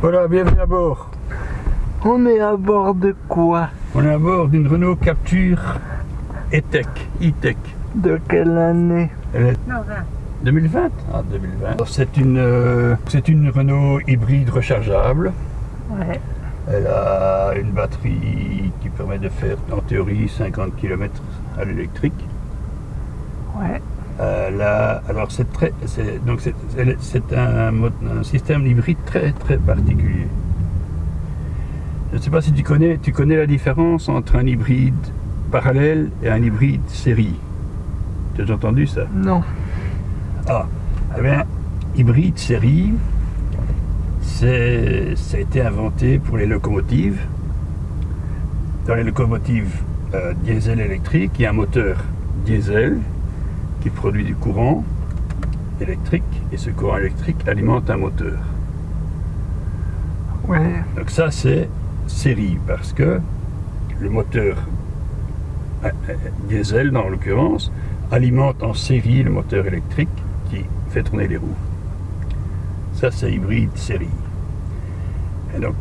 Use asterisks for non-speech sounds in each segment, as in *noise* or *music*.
Voilà, bienvenue à bord. On est à bord de quoi? On est à bord d'une Renault Capture E-Tech. E-Tech. De quelle année? Elle est 2020 Ah, 2020. C'est une, euh, c'est une Renault hybride rechargeable. Ouais. Elle a une batterie qui permet de faire en théorie 50 km à l'électrique. Ouais. Euh, là, alors c'est très, donc c'est, un, système hybride très très particulier. Je ne sais pas si tu connais, tu connais la différence entre un hybride parallèle et un hybride série. Tu as entendu ça? Non. Ah, eh bien, hybride série, c'est, ça a été inventé pour les locomotives. Dans les locomotives euh, diesel électrique, il y a un moteur diesel qui produit du courant électrique et ce courant électrique alimente un moteur. Ouais. Donc ça c'est série parce que le moteur euh, euh, diesel dans l'occurrence alimente en série le moteur électrique qui fait tourner les roues. Ça c'est hybride série. Et donc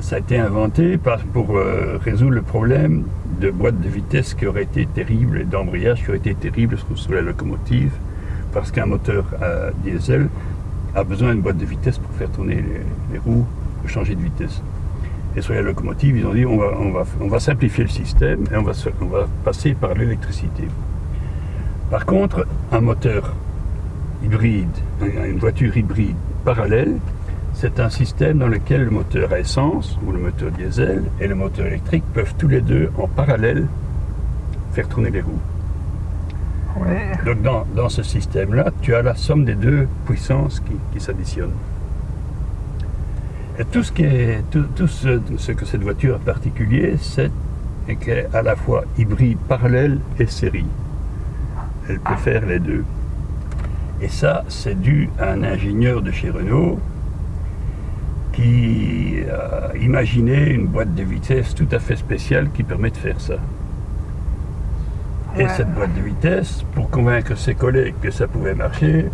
ça a été inventé pour euh, résoudre le problème de boîte de vitesse qui aurait été terrible d'embrayage qui aurait été terrible sur, la locomotive parce qu'un moteur euh, diesel a besoin d'une boîte de vitesse pour faire tourner les, les roues, changer de vitesse. Et sur la locomotive, ils ont dit on va, simplifier le système et on va, passer par l'électricité. Par contre, un moteur hybride, un- une voiture hybride parallèle, c'est un système dans lequel le moteur à essence ou le moteur diesel et le moteur électrique peuvent tous les deux en parallèle faire tourner les roues. Ouais. Donc dans, dans ce système-là, tu as la somme des deux puissances qui, qui s'additionnent. Et tout ce, qui est, tout, tout ce, ce que cette voiture a de particulier, c'est qu'elle est à la fois hybride parallèle et série. Elle peut faire les deux. Et ça, c'est dû à un ingénieur de chez Renault qui a imaginé une boîte de vitesse tout à fait spéciale qui permet de faire ça. Et Ouais. cette boîte de vitesse, pour convaincre ses collègues que ça pouvait marcher,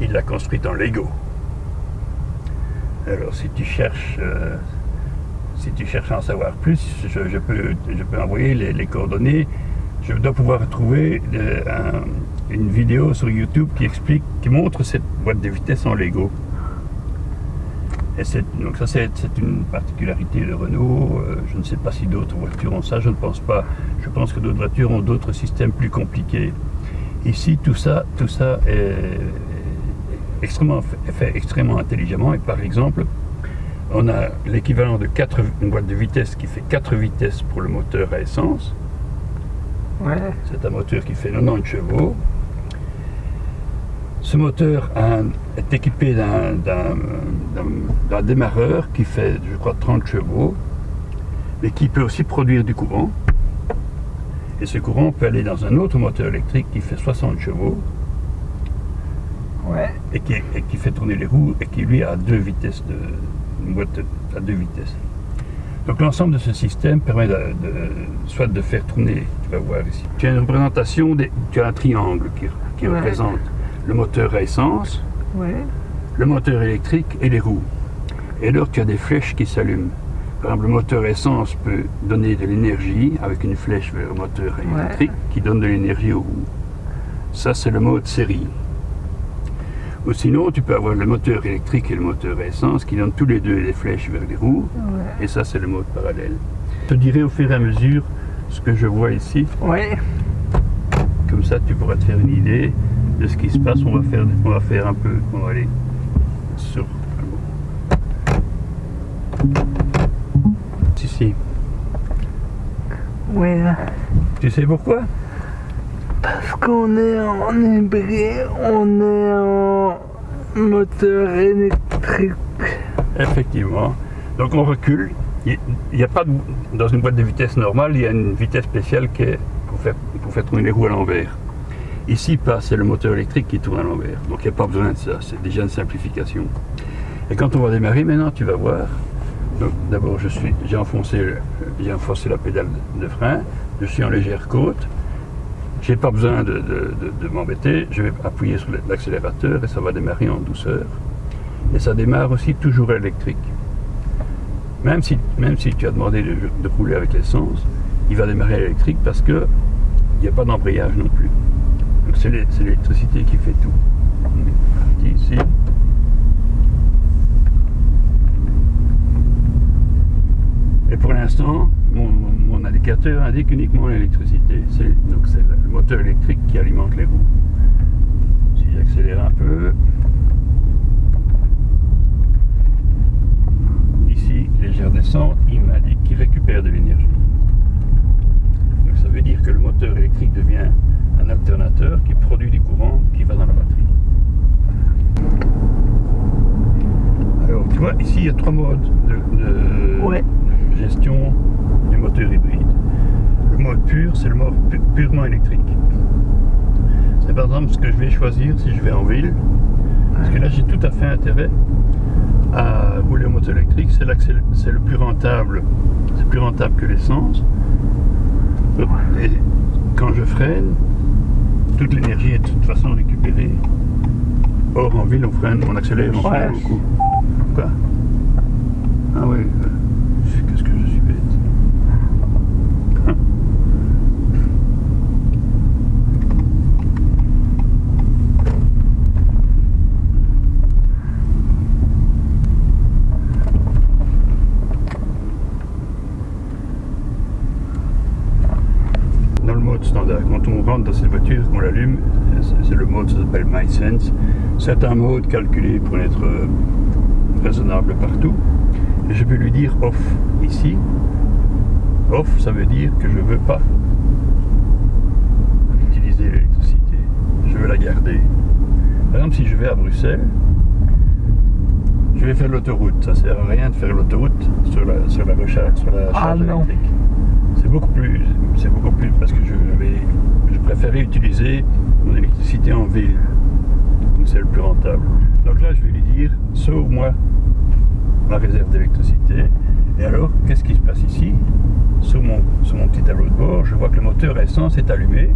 il l'a construite en Lego. Alors si tu cherches, euh, si tu cherches à en savoir plus, je, je peux, je peux envoyer les, les coordonnées. Je dois pouvoir trouver euh, un- une vidéo sur YouTube qui explique, qui montre cette boîte de vitesse en Lego. Et c'est- donc ça c'est une particularité de Renault. Euh, je ne sais pas si d'autres voitures ont ça, je ne pense pas. Je pense que d'autres voitures ont d'autres systèmes plus compliqués. Ici tout ça, tout ça est extrêmement, fait extrêmement intelligemment. Et par exemple, on a l'équivalent de 4, une boîte de vitesse qui fait 4 vitesses pour le moteur à essence. Ouais. C'est un moteur qui fait 90 chevaux. Ce moteur a est équipé d'un- démarreur qui fait, je crois, 30 chevaux, mais qui peut aussi produire du courant. Et ce courant peut aller dans un autre moteur électrique qui fait 60 chevaux Ouais. et qui, et qui fait tourner les roues et qui lui a deux vitesses de une boîte à deux vitesses. Donc l'ensemble de ce système permet de, de- soit de faire tourner, tu vas voir ici. Tu as une représentation, des, tu as un triangle qui, qui Ouais. représente le moteur à essence, Ouais. le moteur électrique et les roues. Et alors tu as des flèches qui s'allument. Par exemple, le moteur essence peut donner de l'énergie avec une flèche vers le moteur Ouais. électrique qui donne de l'énergie aux roues. Ça, c'est le mode série. Ou sinon, tu peux avoir le moteur électrique et le moteur essence qui donnent tous les deux des flèches vers les roues. Ouais. Et ça, c'est le mode parallèle. Je te dirai au fur et à mesure ce que je vois ici. Ouais. Comme ça, tu pourras te faire une idée de ce qui se passe. On va faire, on va faire un peu. On va aller sur. Si, si. Ouais. Tu sais pourquoi? Parce qu'on est en hybride, on est en moteur électrique. Effectivement. Donc on recule. Il n'y a pas de, dans une boîte de vitesse normale, il y a une vitesse spéciale qui est pour faire, pour faire tourner les roues à l'envers. Ici, pas, c'est le moteur électrique qui tourne à l'envers. Donc il n'y a pas besoin de ça, c'est déjà une simplification. Et quand on va démarrer maintenant, tu vas voir. D'abord, j'ai enfoncé, enfoncé la pédale de frein, je suis en légère côte. J'ai pas besoin de, m'embêter, je vais appuyer sur l'accélérateur et ça va démarrer en douceur. Et ça démarre aussi toujours électrique. Même si, même si tu as demandé de, de rouler avec l'essence, il va démarrer électrique parce que il n'y a pas d'embrayage non plus. C'est l'électricité qui fait tout. On est parti ici. Et pour l'instant, mon, mon indicateur indique uniquement l'électricité. Donc c'est le moteur électrique qui alimente les roues. Si j'accélère un peu, ici, légère descente, il m'indique qu'il récupère de l'énergie. Donc ça veut dire que le moteur électrique devient un alternateur qui produit du courant qui va dans la batterie. Alors tu vois, ici il y a trois modes de, de- Ouais. de gestion du moteur hybride. Le mode pur, c'est le mode pu- purement électrique. C'est par exemple ce que je vais choisir si je vais en ville. Parce que là j'ai tout à fait intérêt à rouler au moteur électrique. C'est là que c'est le- plus rentable. C'est plus rentable que l'essence. Et quand je freine, toute l'énergie est de toute façon récupérée. Or en ville on freine, on accélère, on freine beaucoup. Quoi? Ah oui. euh, Qu'est-ce que je suis bête. Hein Dans le mode standard, quand on rentre dans l'allume, c'est- le mode, ça s'appelle MySense. C'est un mode calculé pour être euh, raisonnable partout. Et je peux lui dire off ici. Off, ça veut dire que je ne veux pas utiliser l'électricité. Je veux la garder. Par exemple, si je vais à Bruxelles, je vais faire l'autoroute. Ça sert à rien de faire l'autoroute sur la, sur la recharge, sur la Ah charge électrique. C'est beaucoup plus, c'est beaucoup plus parce que je vais, je préférais utiliser mon électricité en ville. Donc c'est le plus rentable. Donc là, je vais lui dire, sauve-moi ma réserve d'électricité. Et alors, qu'est-ce qui se passe ici? Sur mon, petit tableau de bord, je vois que le moteur essence est allumé.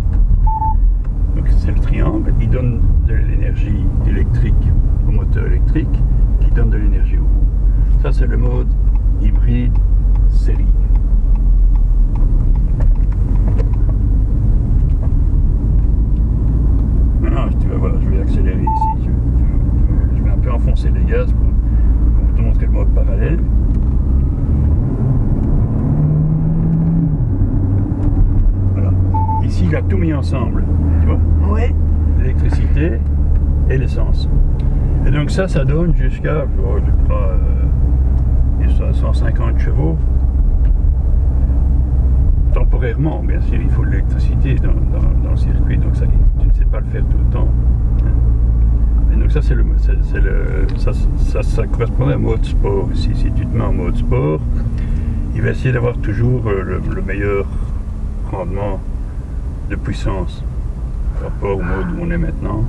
Donc c'est le triangle. Il donne de l'énergie électrique au moteur électrique qui donne de l'énergie au roue. Ça, c'est le mode hybride série. Maintenant, tu vas voir, je vais accélérer ici. Je, je- enfoncer les gaz pour, pour te montrer le mode parallèle. Voilà. Ici, il a tout mis ensemble. Tu vois Ouais. L'électricité et l'essence. Et donc ça, ça donne jusqu'à, oh, je crois, euh, 150 chevaux. Temporairement, bien sûr, il faut de l'électricité dans, dans- dans le circuit, donc ça, tu ne sais pas le faire tout le temps. Ça, c'est le, ça, ça, ça correspond à un mode sport. Ici, si tu te mets en mode sport, il va essayer d'avoir toujours euh, le, le meilleur rendement de puissance par rapport au mode où on est maintenant.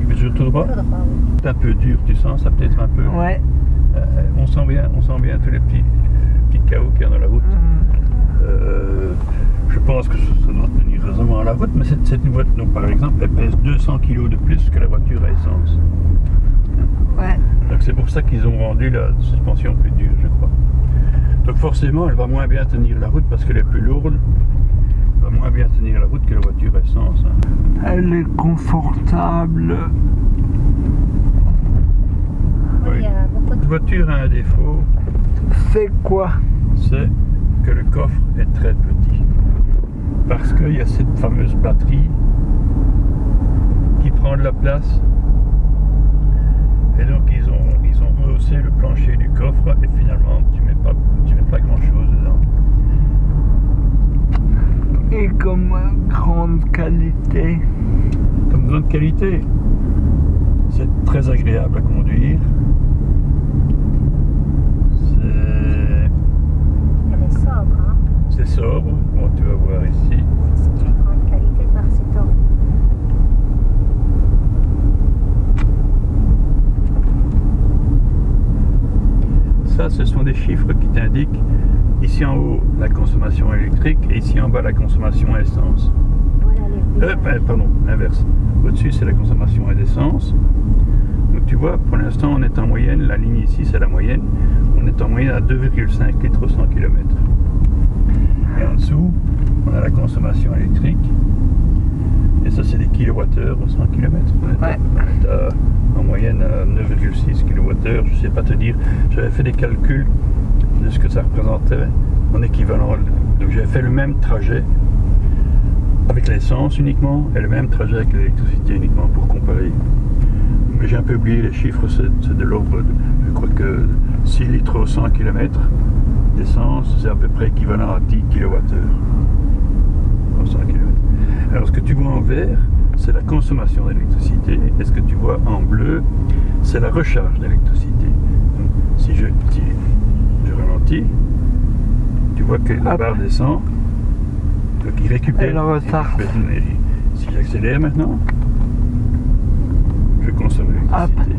Tu veux toujours tout droit? Tout droit, oui. C'est un peu dur, tu sens ça peut-être un peu. Ouais. Euh, on sent bien, on sent bien tous les petits, les petits chaos qu'il y a dans la route. Euh, je pense que ça, doit tenir raisonnablement à la route, mais cette, cette voiture, donc, par exemple, elle pèse 200 kg de plus que la voiture à essence. Ouais. Donc c'est pour ça qu'ils ont rendu la suspension plus dure, je crois. Donc forcément, elle va moins bien tenir la route parce qu'elle est plus lourde. Elle va moins bien tenir la route que la voiture à essence. hein. Elle est confortable. Oui, il y a beaucoup de Cette voiture a un défaut, C'est quoi? C'est que le coffre est très petit. Parce qu'il y a cette fameuse batterie qui prend de la place. Et donc ils ont, ils ont rehaussé le plancher du coffre et finalement tu mets pas, tu mets pas grand chose dedans. Et comme grande qualité. Comme grande qualité, c'est très agréable à conduire. C'est- Elle est sobre, hein. C'est sobre, tu vas voir ici. C'est une grande qualité par cet ordre. Ça, ce sont des chiffres qui t'indiquent ici en haut la consommation électrique et ici en bas la consommation essence. Voilà Euh, ben, pardon, l'inverse. Au-dessus, c'est la consommation à l'essence. Donc tu vois, pour l'instant, on est en moyenne, la ligne ici, c'est la moyenne, on est en moyenne à 2,5 litres au 100 km. Et en dessous, on a la consommation électrique. Et ça, c'est des kilowattheures au 100 km. On est, à- Ouais. on est à- en moyenne à 9,6 kWh. Je sais pas te dire. J'avais fait des calculs de ce que ça représentait en équivalent. Donc, j'avais fait le même trajet avec l'essence uniquement et le même trajet avec l'électricité uniquement pour comparer. Mais j'ai un peu oublié les chiffres, c'est de l'ordre, je crois que 6 litres au 100 km d'essence, c'est à peu près équivalent à 10 kWh au 100 km. Alors ce que tu vois en vert, c'est la consommation d'électricité, et ce que tu vois en bleu, c'est la recharge d'électricité. Donc, Si je, si je ralentis, tu vois que la barre descend, donc il récupère, l'énergie. Si j'accélère maintenant, je consomme l'électricité.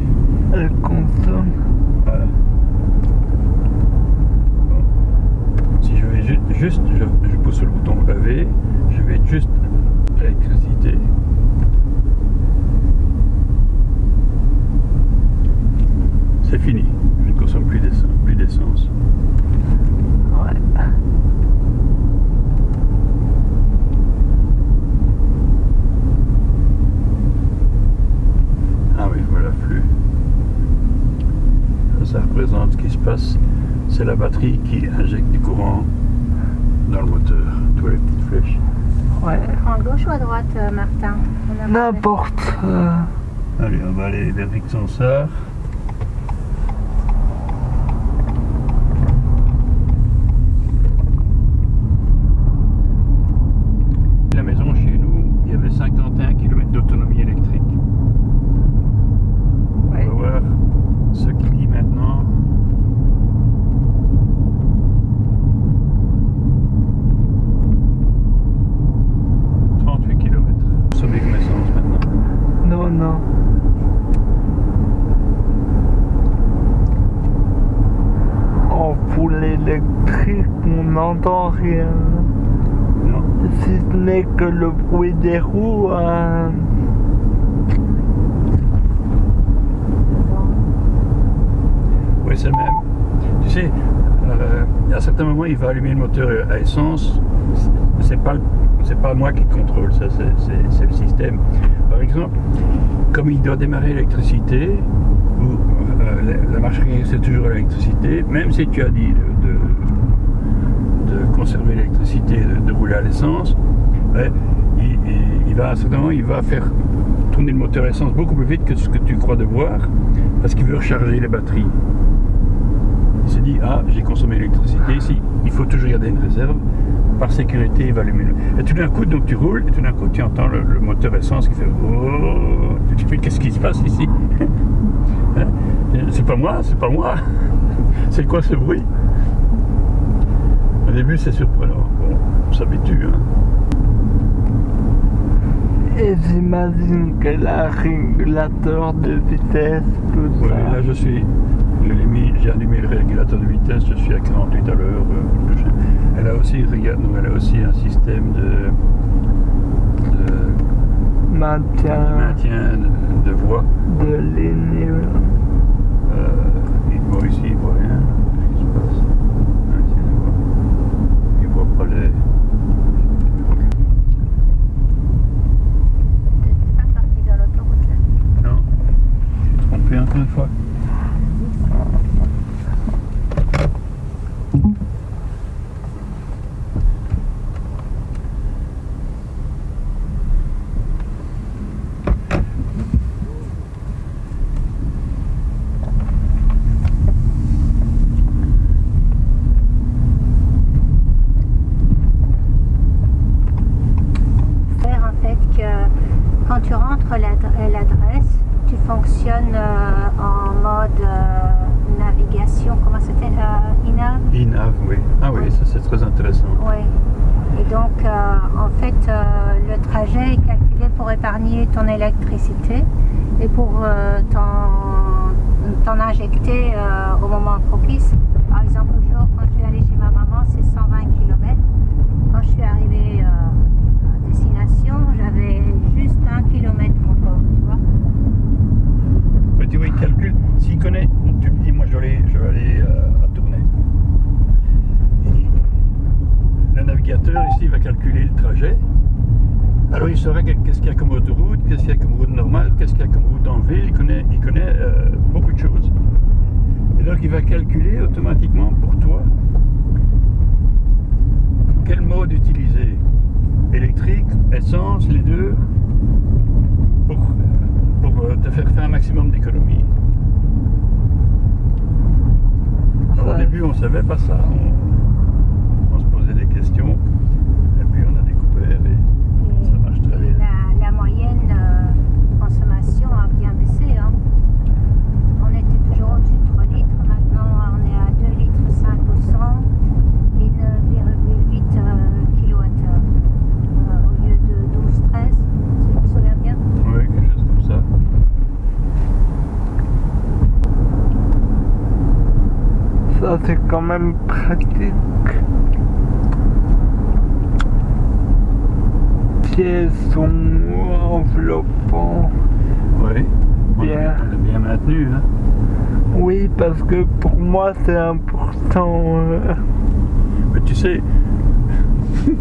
Elle consomme. Voilà. Bon. Si je vais ju- juste, je, je pousse le bouton EV, je vais juste électricité. C'est fini. Je ne consomme plus d'essence. Plus d'essence. Ouais. Ah oui, voilà le flux. Ça, ça représente ce qui se passe. C'est la batterie qui injecte du courant dans le moteur. Tu vois les petites flèches. Ouais. À gauche ou à droite, euh, Martin? N'importe. euh, Allez, on va aller vers Rick Sansard. La maison chez nous, il y avait 51 km d'autonomie électrique. ouais. On va voir ce qu'il dit maintenant. « 38 km. Sommet comme essence maintenant. Non, non. En full électrique, on n'entend rien. Non. Si ce n'est que le bruit des roues. euh, Oui, c'est le même. Tu sais, euh, à certains moments, il va allumer le moteur à essence. C'est pas, c'est pas moi qui contrôle ça, c'est- le système. Par exemple, comme il doit démarrer l'électricité, ou euh, la, la machinerie c'est toujours l'électricité, même si tu as dit conserver l'électricité, de, rouler à l'essence, il, va à il va faire tourner le moteur essence beaucoup plus vite que ce que tu crois devoir, parce qu'il veut recharger les batteries. Il se dit, ah, j'ai consommé l'électricité ici, il faut toujours garder une réserve. Par sécurité, il va allumer le... Et tout d'un coup, donc tu roules, et tout d'un coup, tu entends le, moteur essence qui fait... Oh, tu qu'est-ce qui se passe ici? *laughs* Hein? C'est pas moi, c'est pas moi. *laughs* C'est quoi ce bruit? Au début, c'est surprenant. Bon, on s'habitue. Hein. Et j'imagine qu'elle a un régulateur de vitesse, tout Ouais, ça. là, je suis... J'ai allumé le régulateur de vitesse, je suis à 48 à l'heure. euh, Elle a aussi, regarde, elle a aussi un système de, de Maintien maintien de, de voix. de ligne. Euh, ici, Erfolg. Intéressant. Oui. Et donc, euh, en fait, euh, le trajet est calculé pour épargner ton électricité et pour euh, t'en injecter euh, au moment propice. Par exemple, le jour, quand je suis allée chez ma maman, c'est 120 km. Quand je suis arrivée euh, à destination, j'avais juste un kilomètre encore, tu vois. Oui, tu vois, il calcule. S'il connaît, tu lui dis, moi je vais aller, je vais aller euh, à Tournai. Et le navigateur ici va calculer le trajet. Alors il saura que- qu'est-ce qu'il y a comme autoroute, qu'est-ce qu'il y a comme route normale, qu'est-ce qu'il y a comme route en ville. Il connaît, il connaît euh, beaucoup de choses. Et donc il va calculer automatiquement pour toi quel mode utiliser. Électrique, essence, les deux, pour, pour euh, te faire faire un maximum d'économies. Au début, on ne savait pas ça. On se posait des questions. Et puis, on a découvert et ça marche très bien. La, la moyenne euh, consommation a bien baissé. hein. On était toujours au-dessus de 3 litres. Maintenant, on est à 2 litres 5 au 100 et 9,8 euh, kilowattheures euh, au lieu de 12, 13, si je me souviens bien. Oui, quelque chose comme ça. Ça, c'est quand même pratique. Pieds sont enveloppants. Oui. On Bien. on l'a bien maintenu. Hein. Oui, parce que pour moi, c'est important. euh, Mais tu sais, *laughs*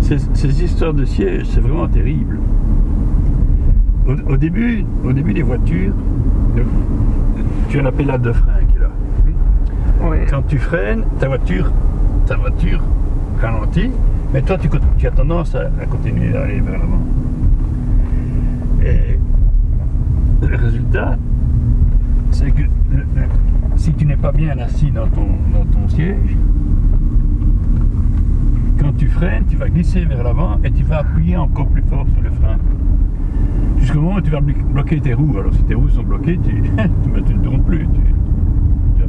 ces, ces histoires de siège, c'est vraiment terrible. Au, au début, au début des voitures, tu as la pédale de frein qui est là. oui. Quand tu freines, ta voiture, ta voiture ralentit, mais toi tu, as tendance à, à continuer d'aller vers l'avant. Et le résultat, c'est que si tu n'es pas bien assis dans ton, siège, quand tu freines, tu vas glisser vers l'avant et tu vas appuyer encore plus fort sur le frein. Jusqu'au moment où tu vas blo- bloquer tes roues. Alors si tes roues sont bloquées, tu, *laughs* ne tournes plus.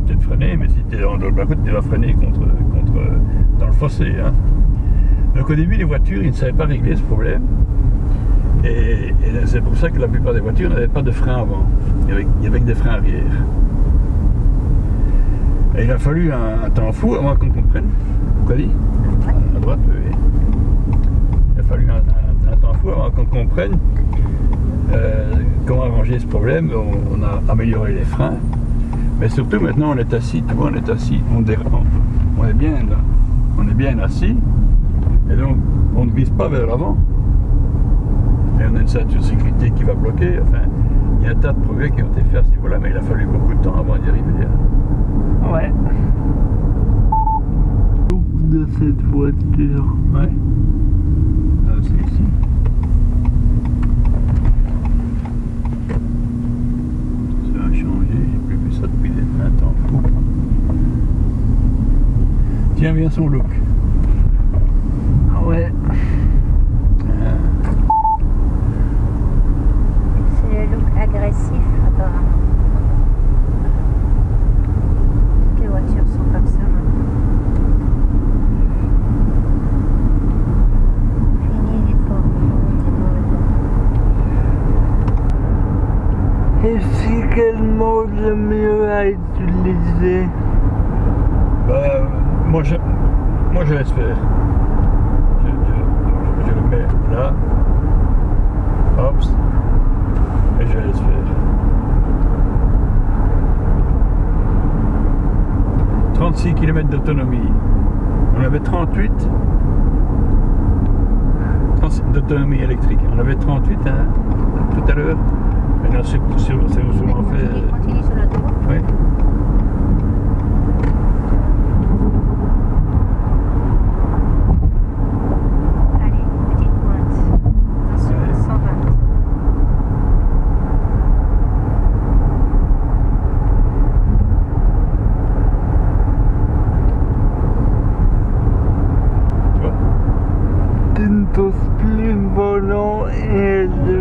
Peut-être freiner, mais si tu es dans le route, tu vas freiner contre, contre, dans le fossé. hein. Donc au début, les voitures, ils ne savaient pas régler ce problème. Et, et c'est pour ça que la plupart des voitures n'avaient pas de frein avant. Il y avait, il y avait que des freins arrière. Et il a fallu un, un temps fou avant qu'on comprenne. Quoi dit? À droite, oui. Il a fallu un, un- un temps fou avant qu'on comprenne euh, comment arranger ce problème. On, on a amélioré les freins. Mais surtout maintenant on est assis, tu vois, on est assis, on, on- on est bien là. On est bien assis. Et donc on ne glisse pas vers l'avant. Et on a une ceinture sécurité qui va bloquer. Enfin, il y a un tas de progrès qui ont été faits à ce niveau-là, mais il a fallu beaucoup de temps avant d'y arriver. hein. Ouais. De cette voiture. Ouais. Ah, c'est ici. Ça a changé, j'ai plus vu ça depuis des 20 ans. Fou. Tiens bien son look. Ah Ouais. C'est le look agressif apparemment. Toutes les voitures sont comme ça maintenant. Fini les les Et si quel mode le mieux à utiliser? Moi, je, moi je laisse faire. Je, je- je le mets là. Hop. Et je laisse faire. 36 km d'autonomie. On avait 38 36 d'autonomie électrique. On avait 38 hein, tout à l'heure. Maintenant, c'est souvent fait. Oui. Allez, petite pointe. Attention, Ouais. 120. Tu vois Tu ne poses plus le volant et le...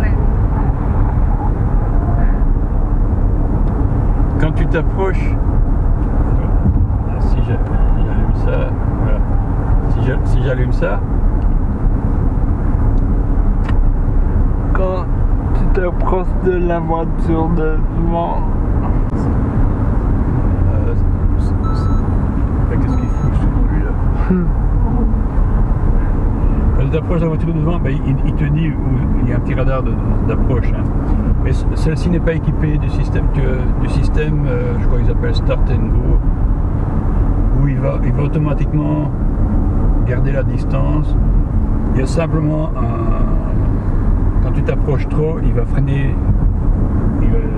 Ouais. Quand tu t'approches, ah, si j'a- j'allume ça, voilà. Si j'a- Si j'allume ça, Quand tu t'approches de la voiture devant, euh, c'est- c'est- mais qu'est-ce qu'il fout celui-là Quand tu approches la voiture devant, ben, il, il te dit où d'approche. hein. Mais celle-ci n'est pas équipée du système, que, du système euh, je crois qu'ils appellent Start and Go, où il va, il va automatiquement garder la distance. Il y a simplement un. Quand tu t'approches trop, il va freiner.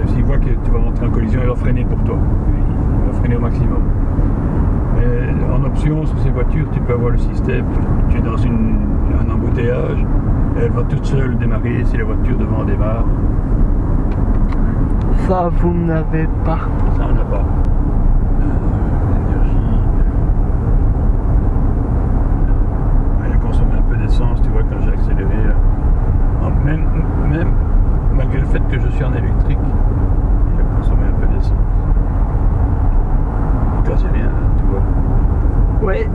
S'il voit que tu vas rentrer en collision, il va freiner pour toi. Il va freiner au maximum. Mais en option, sur ces voitures, tu peux avoir le système. Tu es dans une, un embouteillage, elle va toute seule démarrer si la voiture devant démarre. Ça, vous n'avez pas. Ça, on n'a pas. Euh, L'énergie. Elle a consommé un peu d'essence, tu vois, quand j'ai accéléré. euh, Même, même malgré le fait que je suis en électrique, il a consommé un peu d'essence. Quasi rien, tu vois. Oui.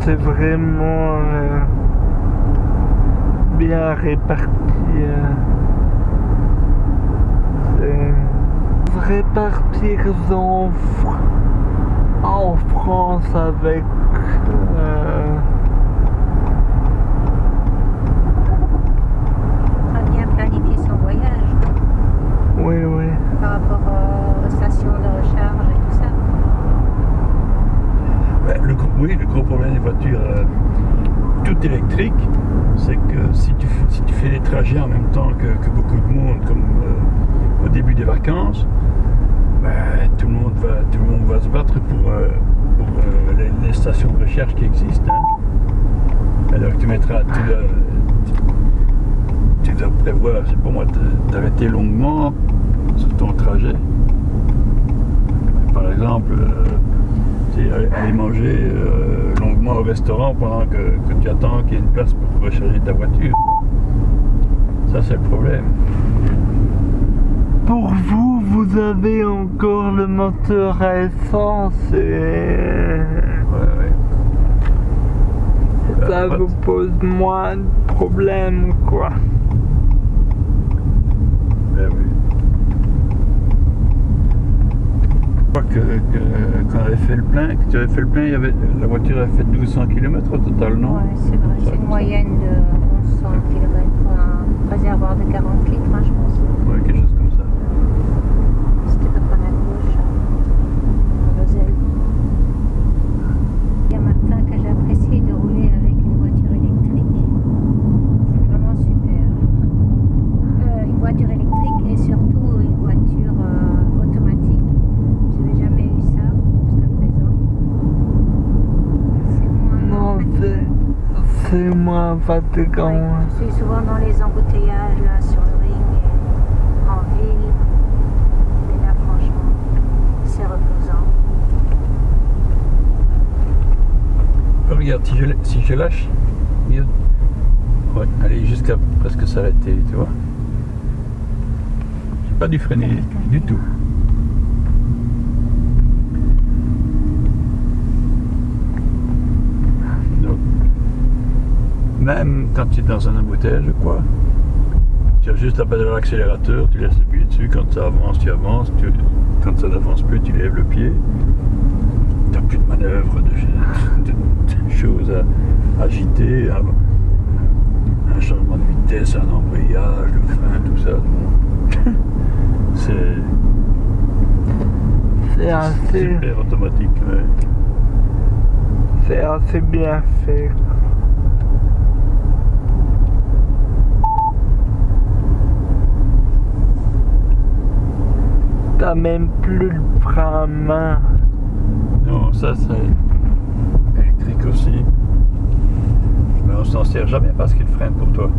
C'est vraiment euh, bien réparti. euh. C'est répartir en, en France avec euh, a bien planifié son voyage oui oui par rapport euh, aux stations de recharge et tout ça. Ben, le oui, le gros problème des voitures euh, toutes électriques, c'est que si tu, si tu fais des trajets en même temps que, que beaucoup de monde, comme euh, au début des vacances, ben, tout, le monde va, tout le monde va se battre pour, euh, les, stations de recherche qui existent. hein. Alors que tu mettras, tu dois, tu dois prévoir, c'est pour moi, d'arrêter longuement sur ton trajet. Par exemple, aller aller manger euh, longuement au restaurant pendant que, que tu attends qu'il y ait une place pour recharger ta voiture. Ça, c'est le problème. Pour vous, vous avez encore le moteur à essence et Ouais, ouais. ça vous pose moins de problèmes quoi. ben oui. Que, que- quand on avait fait le plein, que tu avais fait le plein, il y avait, la voiture avait fait 1200 km au total, non? Ouais, c'est vrai, c'est une moyenne de 1100 km pour un réservoir de 40 litres, hein, je pense. Ouais, quelque chose comme ça. C'était à droite à gauche, à Roselle. Il y a Martin que j'ai apprécié de rouler avec une voiture électrique. C'est vraiment super. Euh, une voiture électrique et surtout une voiture euh, automatique. Je n'avais jamais eu ça jusqu'à présent. C'est moins. Non, c'est c'est moins fatigant. Ouais, je suis souvent dans les embouteillages là, sur le ring et en ville. Et là, franchement, c'est reposant. Oh, regarde, si je, la- si je lâche, regarde. Ouais, allez jusqu'à presque s'arrêter, tu vois. J'ai pas dû freiner du tout. Donc, même quand tu es dans un embouteillage, quoi, tu as juste à pédale l'accélérateur, tu laisses le pied dessus, quand ça avance, tu avances, tu- quand ça n'avance plus, tu lèves le pied. Tu n'as plus de manœuvre, de, de- de choses à agiter, un, un changement de vitesse, un embrayage, le frein, tout ça. *laughs* C'est C'est assez, super automatique. ouais. c'est assez bien fait. T'as même plus le frein à main. Non, ça c'est électrique aussi. Mais on s'en sert jamais parce qu'il freine pour toi.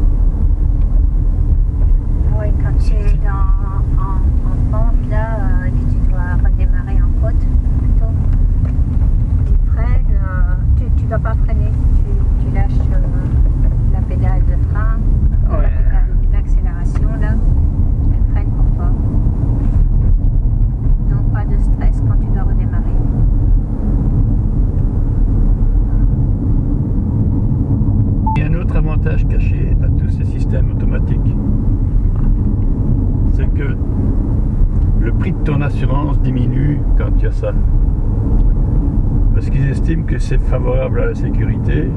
Oui, quand tu es dans, en, en pente là, euh, et que tu dois redémarrer en côte, plutôt, tu freines, euh, tu ne dois pas freiner, tu, tu lâches euh, la pédale de frein, Ouais. la pédale d'accélération là, elle freine pour toi. Donc pas de stress quand tu dois redémarrer. Il y a un autre caché à tous ces systèmes automatiques. C'est que le prix de ton assurance diminue quand il y a ça. parce qu'ils estiment que c'est favorable à la sécurité.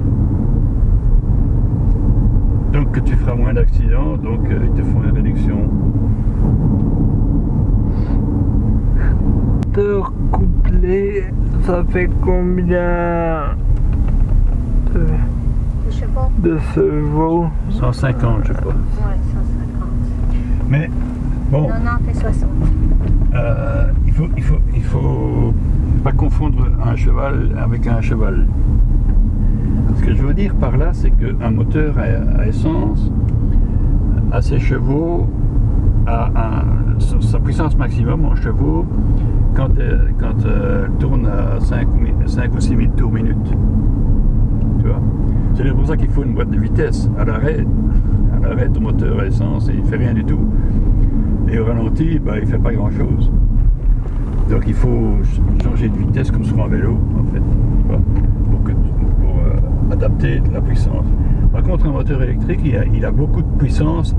Donc que tu feras moins d'accidents, donc euh, ils te font une réduction. Moteur couplé, ça fait combien? De chevaux 150 je crois. Ouais, 150. Mais bon, 90 et 60. euh, il faut, il faut, il faut pas confondre un cheval avec un cheval. Ce que je veux dire par là, c'est qu'un moteur à, essence, à ses chevaux, à un- sa sa puissance maximum en chevaux, quand elle, quand euh, elle tourne à 5, ou 6 000 tours minute. Tu vois? C'est pour ça qu'il faut une boîte de vitesse. À l'arrêt, à l'arrêt, ton moteur à essence, il fait rien du tout. Et au ralenti, bah, il fait pas grand chose. Donc il faut ch- changer de vitesse comme sur un vélo, en fait, pour, que, pour euh, adapter la puissance. Par contre, un moteur électrique, il a, il a beaucoup de puissance,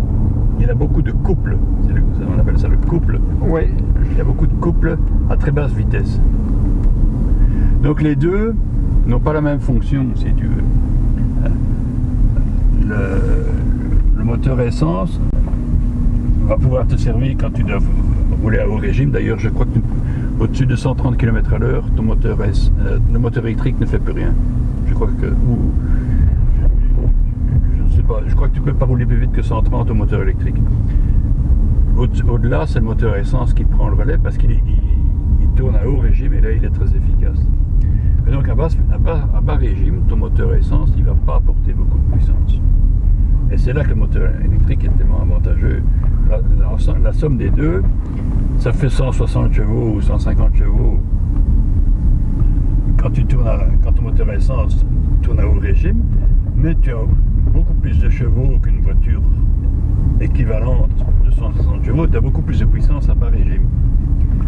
il a beaucoup de couple. Le- on appelle ça le couple. Oui. Il y a beaucoup de couples à très basse vitesse. Donc les deux n'ont pas la même fonction, si tu veux. Le, le moteur essence va pouvoir te servir quand tu dois rouler à haut régime. D'ailleurs, je crois que au-dessus de 130 km à l'heure, ton moteur, euh, le moteur électrique ne fait plus rien. Je crois que... je ne sais pas, je crois que tu peux pas rouler plus vite que 130 au moteur électrique. Au- Au-delà, c'est le moteur essence qui prend le relais parce qu'il il- il tourne à haut régime et là, il est très efficace. Et donc, à, basse- à bas, à bas régime, ton moteur essence, ne va pas apporter beaucoup de puissance. Et c'est là que le moteur électrique est tellement avantageux. La somme des deux, ça fait 160 chevaux ou 150 chevaux. Quand, tu tournes à- quand ton moteur essence tourne à haut régime, mais tu as beaucoup plus de chevaux qu'une voiture équivalente de 160 chevaux, tu as beaucoup plus de puissance à bas régime.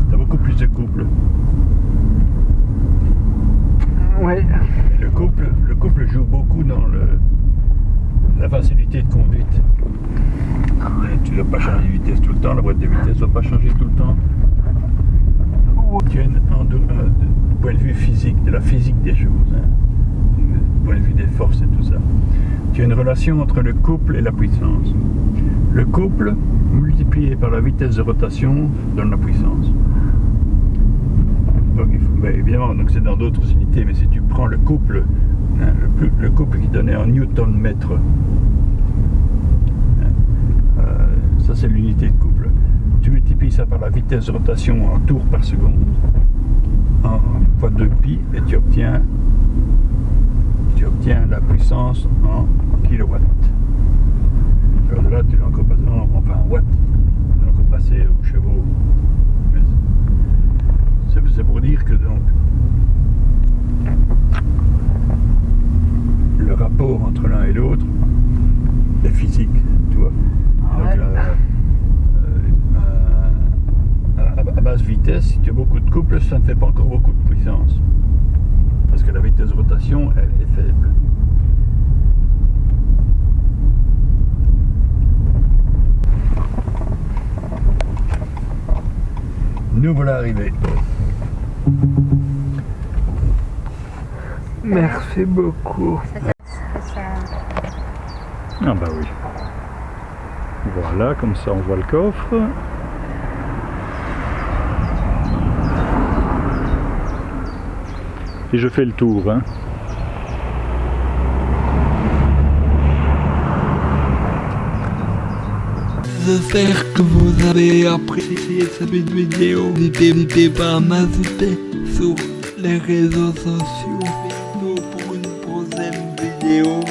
Tu as beaucoup plus de couple. Le couple, le couple joue beaucoup dans le, la facilité de conduite. Tu ne dois pas changer de vitesse tout le temps, la boîte de vitesse ne doit pas changer tout le temps. Tu as du point de vue physique, de la physique des choses, hein, du point de vue des forces et tout ça. Tu as une relation entre le couple et la puissance. Le couple multiplié par la vitesse de rotation donne la puissance. Donc, faut- ben, évidemment, donc c'est dans d'autres unités, mais si tu prends le couple, hein, le, couple qui donnait en newton mètre, hein, euh, ça c'est l'unité de couple. Tu multiplies ça par la vitesse de rotation en tours par seconde, en fois 2 pi, et tu obtiens, tu obtiens la puissance en kilowatts. Alors là, tu l'as encore en- enfin en watts, tu l'as encore passé aux chevaux. Mais c'est pour dire que donc le rapport entre l'un et l'autre est physique, tu vois. Donc, Ouais. euh, euh, à, basse vitesse, si tu as beaucoup de couple, ça ne fait pas encore beaucoup de puissance. Parce que la vitesse de rotation, elle est faible. Nous voilà arrivés. Merci beaucoup. Ah bah oui. Voilà, comme ça on voit le coffre. Et je fais le tour. Hein. J'espère que vous avez apprécié cette vidéo. N'hésitez pas à m'ajouter sur les réseaux sociaux. Valeu!